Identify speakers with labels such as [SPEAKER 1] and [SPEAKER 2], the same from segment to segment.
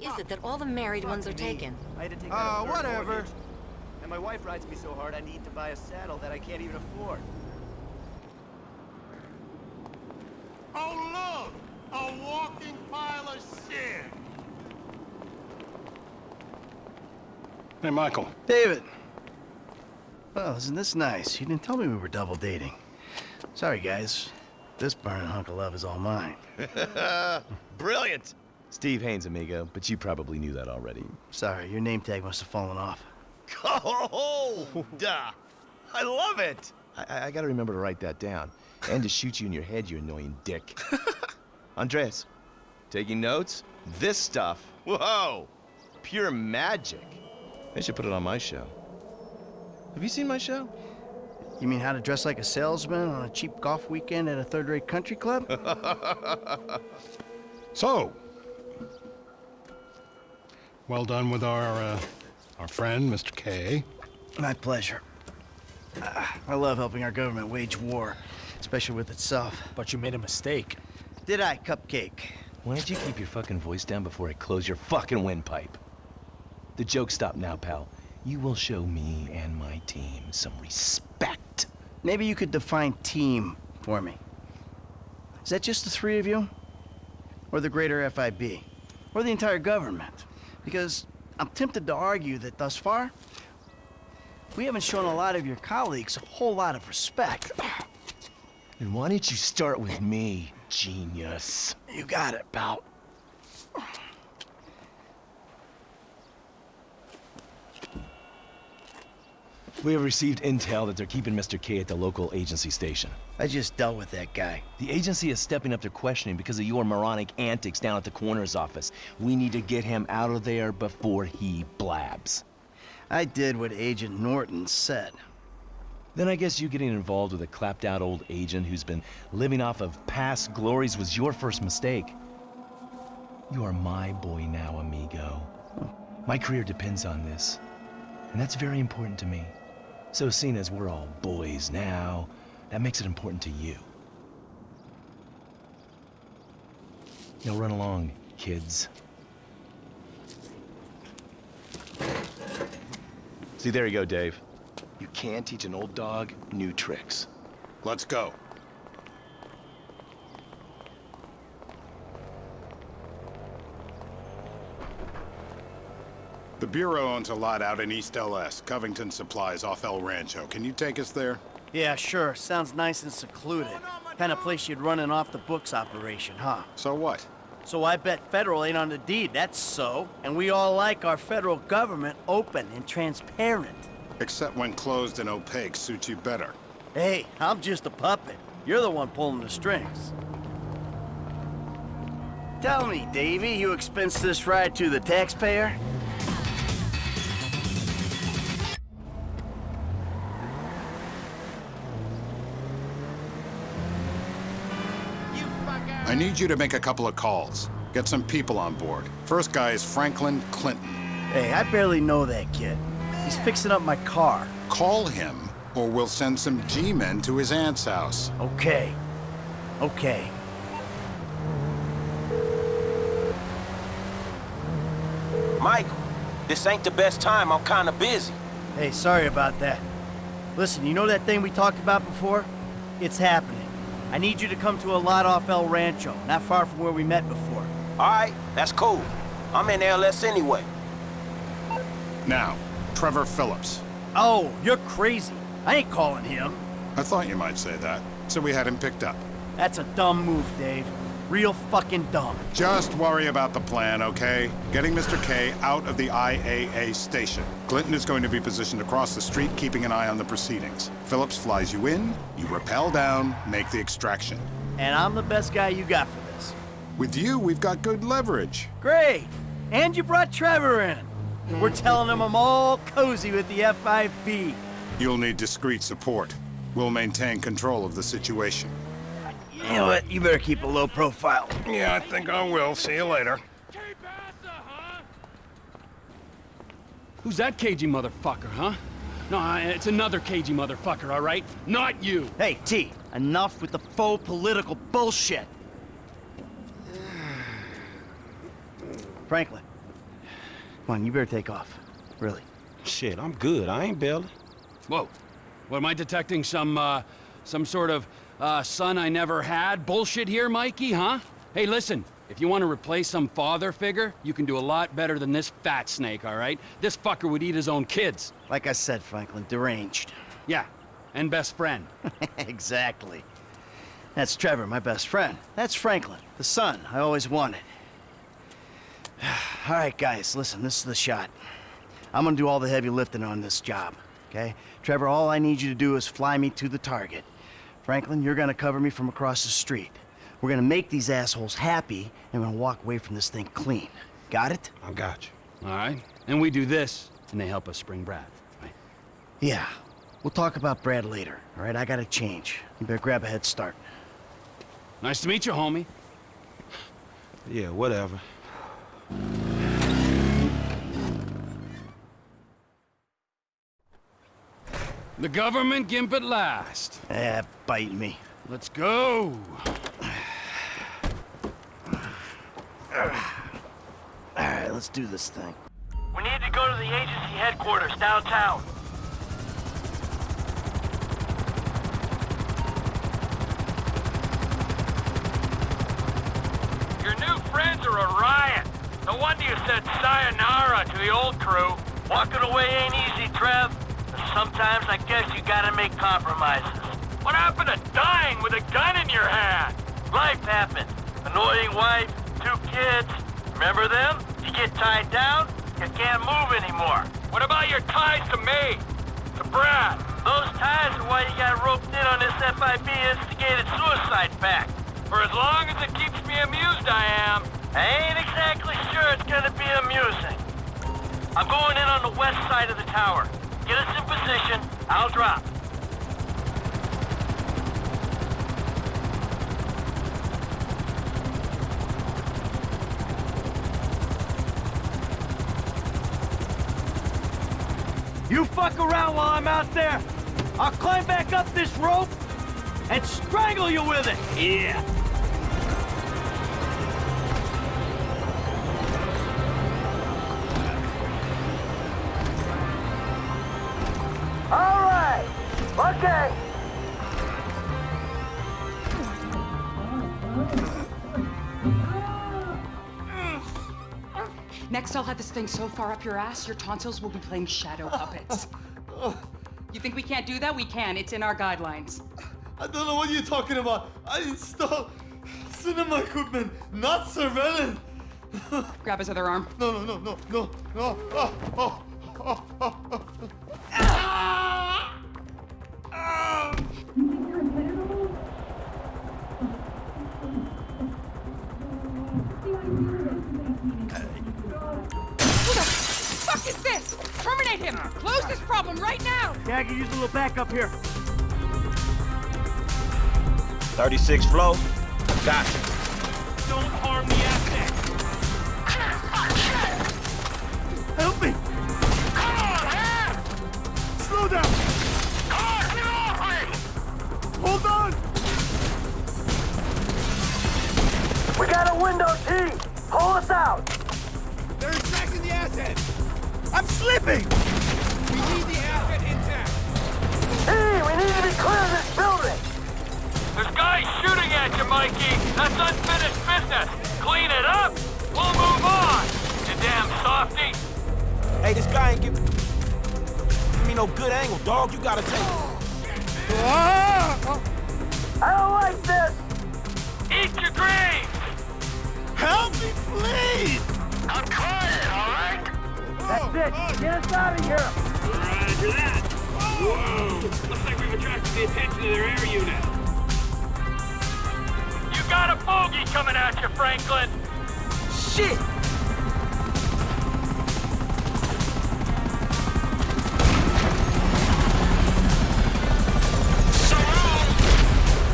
[SPEAKER 1] Why is it that all the married ones are taken?
[SPEAKER 2] I had to take
[SPEAKER 3] Oh,
[SPEAKER 2] out a
[SPEAKER 3] whatever.
[SPEAKER 2] mortgage. And my wife rides me so hard I need to buy a saddle that I can't even afford.
[SPEAKER 4] Oh, look! A walking pile of shit!
[SPEAKER 5] Hey, Michael.
[SPEAKER 3] David. Well, isn't this nice? You didn't tell me we were double dating. Sorry, guys. This burning hunk of love is all mine.
[SPEAKER 6] Brilliant! Steve Haines, amigo, but you probably knew that already.
[SPEAKER 3] Sorry, your name tag must have fallen off.
[SPEAKER 6] Oh, duh! I love it! I, I, I gotta remember to write that down. And to shoot you in your head, you annoying dick. Andreas, taking notes? This stuff, whoa! Pure magic. They should put it on my show. Have you seen my show?
[SPEAKER 3] You mean how to dress like a salesman on a cheap golf weekend at a third-rate country club?
[SPEAKER 5] So, well done with our, uh, our friend, Mr. K.
[SPEAKER 3] My pleasure. Ah, I love helping our government wage war, especially with itself.
[SPEAKER 7] But you made a mistake.
[SPEAKER 3] Did I, Cupcake?
[SPEAKER 6] Why don't you keep your fucking voice down before I close your fucking windpipe? The joke stop now, pal. You will show me and my team some respect.
[SPEAKER 3] Maybe you could define team for me. Is that just the three of you? Or the greater FIB? Or the entire government? Because I'm tempted to argue that thus far, we haven't shown a lot of your colleagues a whole lot of respect.
[SPEAKER 6] And why don't you start with me, genius?
[SPEAKER 3] You got it, pal.
[SPEAKER 6] We have received intel that they're keeping Mr. K at the local agency station.
[SPEAKER 3] I just dealt with that guy.
[SPEAKER 6] The agency is stepping up their questioning because of your moronic antics down at the coroner's office. We need to get him out of there before he blabs.
[SPEAKER 3] I did what Agent Norton said.
[SPEAKER 6] Then I guess you getting involved with a clapped out old agent who's been living off of past glories was your first mistake. You are my boy now, amigo. My career depends on this, and that's very important to me. So seeing as we're all boys now, that makes it important to you. Now run along, kids. See, there you go, Dave. You can't teach an old dog new tricks.
[SPEAKER 5] Let's go.
[SPEAKER 8] Bureau owns a lot out in East LS, Covington Supplies off El Rancho. Can you take us there?
[SPEAKER 3] Yeah, sure. Sounds nice and secluded. Kind of place you'd run an off-the-books operation, huh?
[SPEAKER 8] So what?
[SPEAKER 3] So I bet federal ain't on the deed, that's so. And we all like our federal government open and transparent.
[SPEAKER 8] Except when closed and opaque suits you better.
[SPEAKER 3] Hey, I'm just a puppet. You're the one pulling the strings. Tell me, Davy, you expense this ride to the taxpayer?
[SPEAKER 8] I need you to make a couple of calls. Get some people on board. First guy is Franklin Clinton.
[SPEAKER 3] Hey, I barely know that kid. He's fixing up my car.
[SPEAKER 8] Call him, or we'll send some G-men to his aunt's house.
[SPEAKER 3] Okay. Okay.
[SPEAKER 9] Michael, this ain't the best time. I'm kinda busy.
[SPEAKER 3] Hey, sorry about that. Listen, you know that thing we talked about before? It's happening. I need you to come to a lot off El Rancho, not far from where we met before.
[SPEAKER 9] All right, that's cool. I'm in LS anyway.
[SPEAKER 8] Now, Trevor Phillips.
[SPEAKER 3] Oh, you're crazy. I ain't calling him.
[SPEAKER 8] I thought you might say that, so we had him picked up.
[SPEAKER 3] That's a dumb move, Dave. Real fucking dumb.
[SPEAKER 8] Just worry about the plan, okay? Getting Mr. K out of the IAA station. Clinton is going to be positioned across the street, keeping an eye on the proceedings. Phillips flies you in, you rappel down, make the extraction.
[SPEAKER 3] And I'm the best guy you got for this.
[SPEAKER 8] With you, we've got good leverage.
[SPEAKER 3] Great. And you brought Trevor in. We're telling him I'm all cozy with the FIB.
[SPEAKER 8] You'll need discreet support. We'll maintain control of the situation.
[SPEAKER 3] You know what? You better keep a low profile.
[SPEAKER 5] Yeah, I think I will. See you later.
[SPEAKER 7] Who's that cagey motherfucker, huh? No, it's another cagey motherfucker, all right? Not you!
[SPEAKER 3] Hey, T, enough with the faux political bullshit. Franklin, Come on, you better take off. Really.
[SPEAKER 9] Shit, I'm good. I ain't bailing.
[SPEAKER 7] Whoa. What, am I detecting some, uh, some sort of, uh, son I never had bullshit here, Mikey, huh? Hey, listen. If you want to replace some father figure, you can do a lot better than this fat snake, all right? This fucker would eat his own kids.
[SPEAKER 3] Like I said, Franklin, deranged.
[SPEAKER 7] Yeah, and best friend.
[SPEAKER 3] exactly. That's Trevor, my best friend. That's Franklin, the son I always wanted. all right, guys, listen, this is the shot. I'm gonna do all the heavy lifting on this job, okay? Trevor, all I need you to do is fly me to the target. Franklin, you're gonna cover me from across the street. We're gonna make these assholes happy, and we're gonna walk away from this thing clean. Got it?
[SPEAKER 9] I got you.
[SPEAKER 7] All right? And we do this, and they help us spring Brad, right?
[SPEAKER 3] Yeah. We'll talk about Brad later, all right? I gotta change. You better grab a head start.
[SPEAKER 7] Nice to meet you, homie.
[SPEAKER 9] Yeah, whatever.
[SPEAKER 7] The government gimp at last.
[SPEAKER 3] Eh, bite me.
[SPEAKER 7] Let's go.
[SPEAKER 3] All right, let's do this thing.
[SPEAKER 10] We need to go to the agency headquarters downtown. Your new friends are a riot. No wonder you said sayonara to the old crew. Walking away ain't easy, Trev. But sometimes I guess you gotta make compromises. What happened to dying with a gun in your hand? Life happened. Annoying wife, two kids. Remember them? You get tied down, you can't move anymore. What about your ties to me? To Brad? Those ties are why you got roped in on this FIB instigated suicide pact. For as long as it keeps me amused, I am. I ain't exactly sure it's gonna be amusing. I'm going in on the west side of the tower. Get us in position, I'll drop.
[SPEAKER 11] You fuck around while I'm out there. I'll climb back up this rope and strangle you with it. Yeah.
[SPEAKER 10] All right. Okay.
[SPEAKER 12] Next, I'll have this thing so far up your ass, your tonsils will be playing shadow puppets. You think we can't do that? We can. It's in our guidelines.
[SPEAKER 11] I don't know what you're talking about. I installed cinema equipment, not surveillance.
[SPEAKER 12] Grab his other arm.
[SPEAKER 11] No, no, no, no, no, no. Oh, oh, oh, oh, oh.
[SPEAKER 12] oh.
[SPEAKER 11] Yeah, I can use a little backup here.
[SPEAKER 9] 36 flow. Got you.
[SPEAKER 11] Don't harm the asset. Help me!
[SPEAKER 4] Come on, man!
[SPEAKER 11] Slow down!
[SPEAKER 4] Car, get off me!
[SPEAKER 11] Hold on!
[SPEAKER 10] We got a window, T. Pull us out.
[SPEAKER 4] They're extracting the asset!
[SPEAKER 11] I'm slipping!
[SPEAKER 4] We need the asset
[SPEAKER 11] That's unfinished business! Clean it up! We'll move on! You damn softy!
[SPEAKER 9] Hey, this guy ain't give give me no good angle, dog. You gotta take it.
[SPEAKER 10] I don't like this.
[SPEAKER 11] Eat your greens! Help me, please!
[SPEAKER 4] I'm trying, all right?
[SPEAKER 10] That's it. Get us out of here.
[SPEAKER 11] Roger that! Whoa! Looks like we've attracted the attention of their air unit. You got a bogey coming at you, Franklin!
[SPEAKER 10] Shit.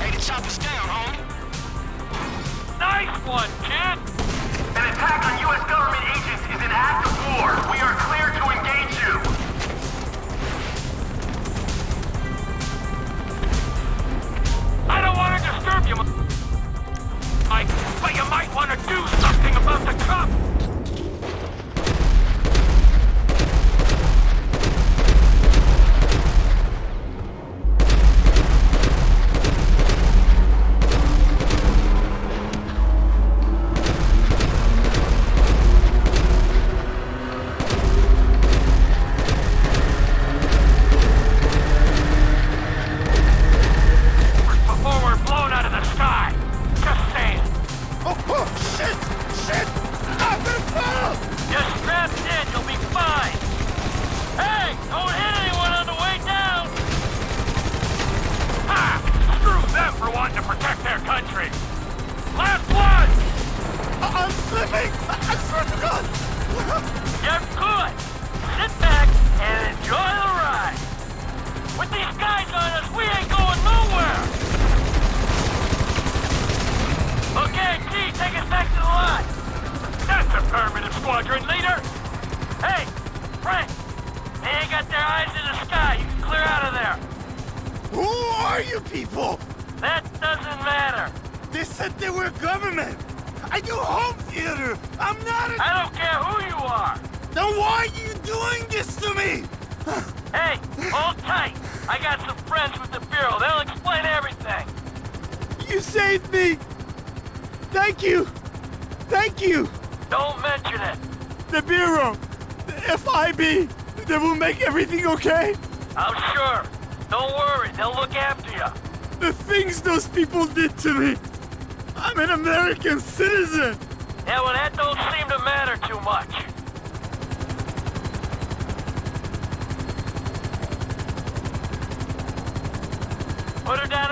[SPEAKER 4] Hey, the chopper's down, homie.
[SPEAKER 11] Nice one, kid!
[SPEAKER 10] Affirmative, squadron leader! Hey, Frank! They ain't got their eyes in the sky. You can clear out of there.
[SPEAKER 2] Who are you people?
[SPEAKER 10] That doesn't matter.
[SPEAKER 2] They said they were government. I do home theater. I'm not a...
[SPEAKER 10] I don't care who you are.
[SPEAKER 2] Then why are you doing this to me?
[SPEAKER 10] hey, hold tight. I got some friends with the Bureau. They'll explain everything.
[SPEAKER 2] You saved me. Thank you. Thank you.
[SPEAKER 10] Don't mention it.
[SPEAKER 2] The Bureau. The FIB. They will make everything okay?
[SPEAKER 10] I'm sure. Don't worry. They'll look after you.
[SPEAKER 2] The things those people did to me. I'm an American citizen.
[SPEAKER 10] Yeah, well, that don't seem to matter too much. Put her down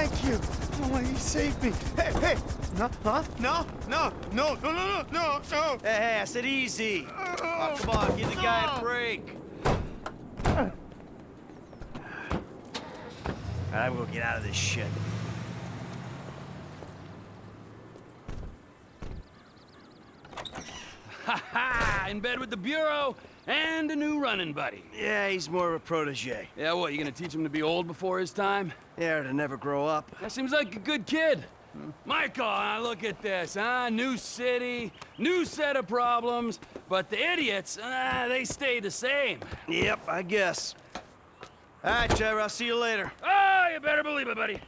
[SPEAKER 2] Thank you. Oh, he saved me. Hey, hey. No, huh? No, no, no, no, no, no, no.
[SPEAKER 3] Hey, hey, I said easy. Oh, come on, give the guy a break. All right, I'm gonna get out of this shit.
[SPEAKER 7] Ha ha! In bed with the Bureau and a new running buddy.
[SPEAKER 3] Yeah, he's more of a protege.
[SPEAKER 7] Yeah, what, you gonna teach him to be old before his time?
[SPEAKER 3] Yeah, to never grow up.
[SPEAKER 7] That seems like a good kid. Michael, uh, look at this, huh? New city, new set of problems, but the idiots, uh, they stay the same.
[SPEAKER 3] Yep, I guess. All right, Trevor, I'll see you later.
[SPEAKER 7] Oh, you better believe it, buddy.